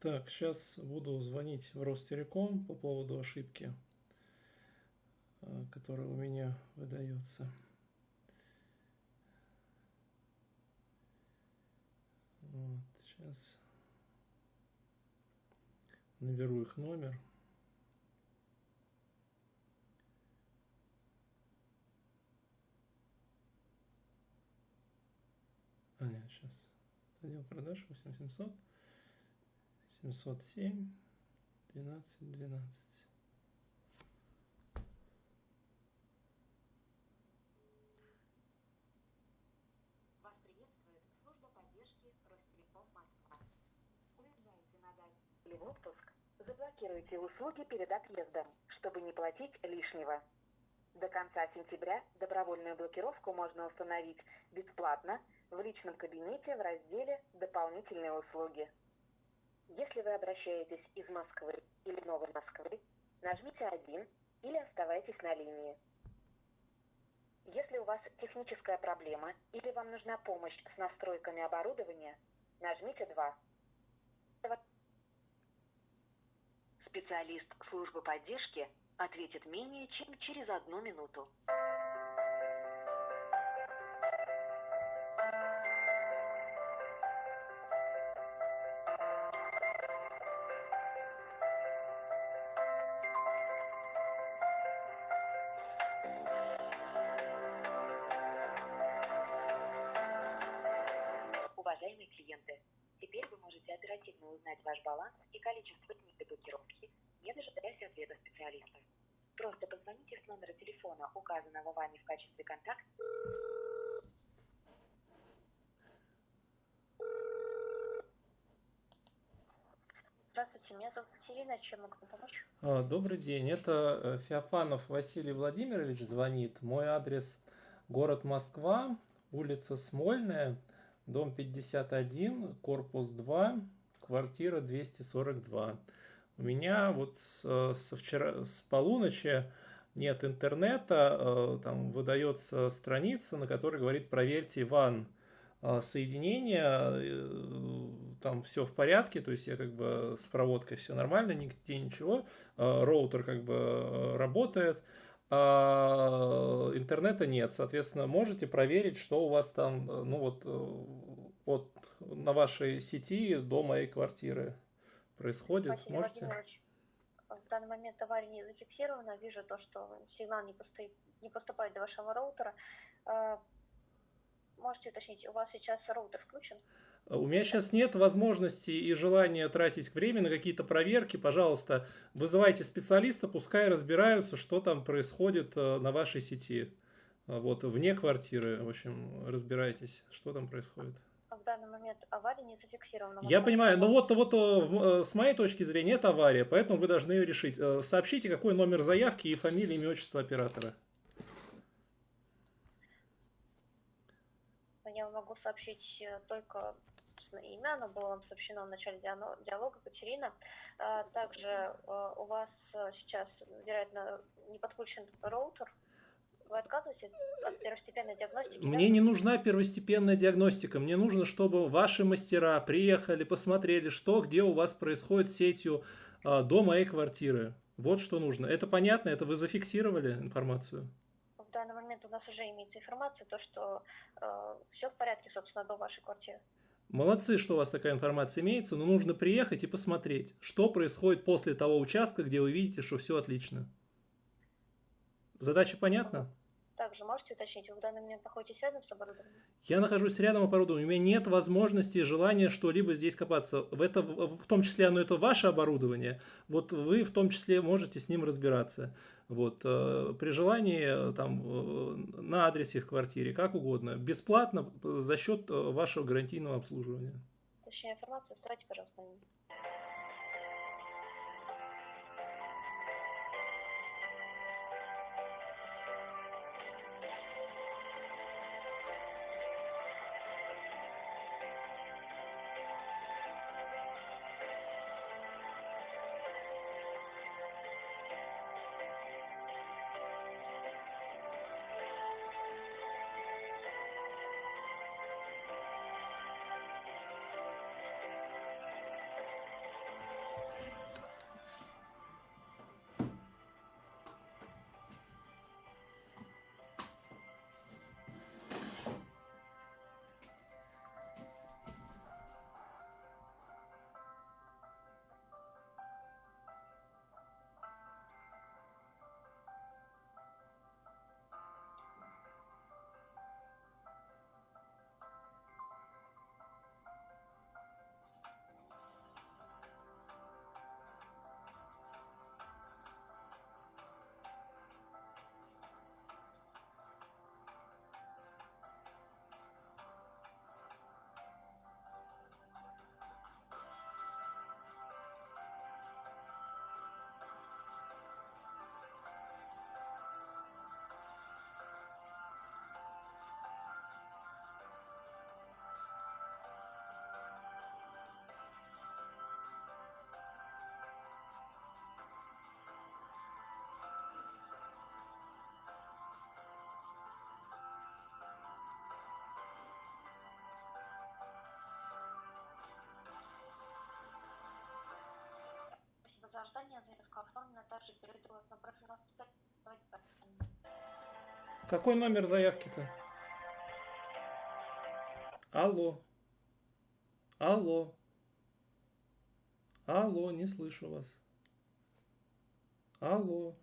Так, сейчас буду звонить в Ростелеком по поводу ошибки, э, которая у меня выдается. Вот, сейчас наберу их номер. А, нет, сейчас. Отдел продаж 8700 707 12 12. Вас? Заблокируйте услуги перед отъездом, чтобы не платить лишнего. До конца сентября добровольную блокировку можно установить бесплатно в личном кабинете в разделе «Дополнительные услуги». Если вы обращаетесь из Москвы или Новой Москвы, нажмите 1 или оставайтесь на линии. Если у вас техническая проблема или вам нужна помощь с настройками оборудования, нажмите 2. Специалист службы поддержки ответит менее чем через одну минуту. Оперативно узнать ваш баланс и количество дней до блокировки, не дожидаясь ответа специалиста. Просто позвоните с номера телефона, указанного вами в качестве контакта, Здравствуйте, меня зовут Катерина, чем могу помочь? А, Добрый день, это э, Феофанов Василий Владимирович звонит. Мой адрес город Москва, улица Смольная, дом 51, корпус 2, квартира 242. У меня вот с, со вчера, с полуночи нет интернета, э, там выдается страница, на которой говорит проверьте ван э, соединение, э, там все в порядке, то есть я как бы с проводкой все нормально, нигде ничего, роутер как бы работает, а интернета нет, соответственно, можете проверить, что у вас там, ну вот, вот на вашей сети до моей квартиры происходит, Василий можете? Владимирович, в данный момент авария не зафиксирована. Вижу то, что сигнал не, постоит, не поступает до вашего роутера. Э, Можете уточнить, у вас сейчас роутер включен? У меня сейчас нет возможности и желания тратить время на какие-то проверки. Пожалуйста, вызывайте специалиста, пускай разбираются, что там происходит э, на вашей сети. Вот, вне квартиры, в общем, разбирайтесь, что там происходит. Данный момент авария не зафиксирована. Я понимаю, но вот, вот э, э, с моей точки зрения это авария, поэтому вы должны ее решить. Э, Сообщите, какой номер заявки и фамилия, имя, отчество оператора. Я могу сообщить только имя, оно было вам сообщено в начале диалога, Катерина. А, Также у вас сейчас, вероятно, не подключен роутер. Вы отказываетесь от первостепенной диагностики? да? Мне не нужна первостепенная диагностика. Мне нужно, чтобы ваши мастера приехали, посмотрели, что, где у вас происходит с сетью а, до моей квартиры. Вот что нужно. Это понятно? Это вы зафиксировали информацию? В данный момент у нас уже имеется информация, то, что все в порядке, собственно, до вашей квартиры. Молодцы, что у вас такая информация имеется, но нужно приехать и посмотреть, что происходит после того участка, где вы видите, что все отлично. Задача понятна? Также можете уточнить, вы в данный момент находитесь рядом с оборудованием? Я нахожусь рядом оборудования, у меня нет возможности и желания что-либо здесь копаться. В, это, в том числе оно это ваше оборудование, вот вы в том числе можете с ним разбираться. Вот, э, при желании э, там, э, на адресе в квартире, как угодно, бесплатно за счет вашего гарантийного обслуживания. Точнее информацию оставьте, пожалуйста. Какой номер заявки-то? Алло. Алло. Алло, не слышу вас. Алло.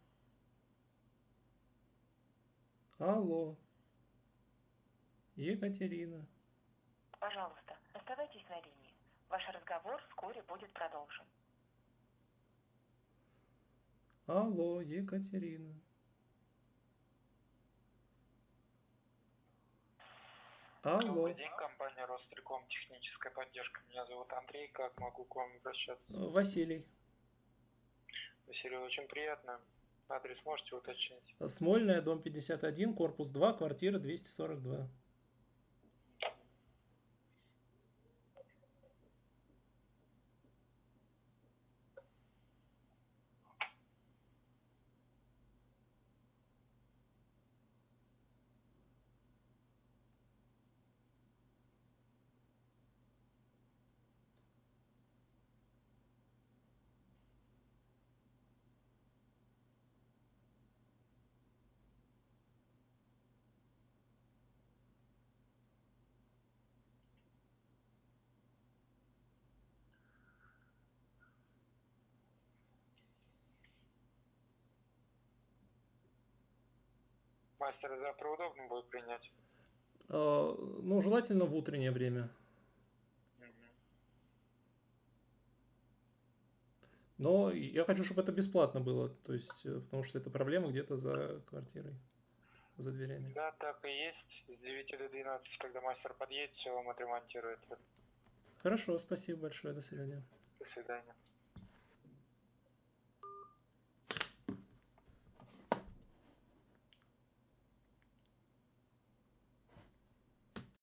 Алло. Екатерина. Пожалуйста, оставайтесь на линии. Ваш разговор вскоре будет продолжен. Алло, Екатерина. Алло. Добрый день, компания Ростелеком, техническая поддержка. Меня зовут Андрей, как могу к вам обращаться? Василий. Василий, очень приятно. Адрес можете уточнить? Смольная, дом 51, корпус 2, квартира 242. Мастер, завтра удобно будет принять? Э, Ну, желательно в утреннее время. Но я хочу, чтобы это бесплатно было, то есть, э, потому что это проблема где-то за квартирой, за дверями. Да, так и есть. С 9 до 12, когда мастер подъедет, все вам отремонтирует. Хорошо, спасибо большое, до свидания. До свидания.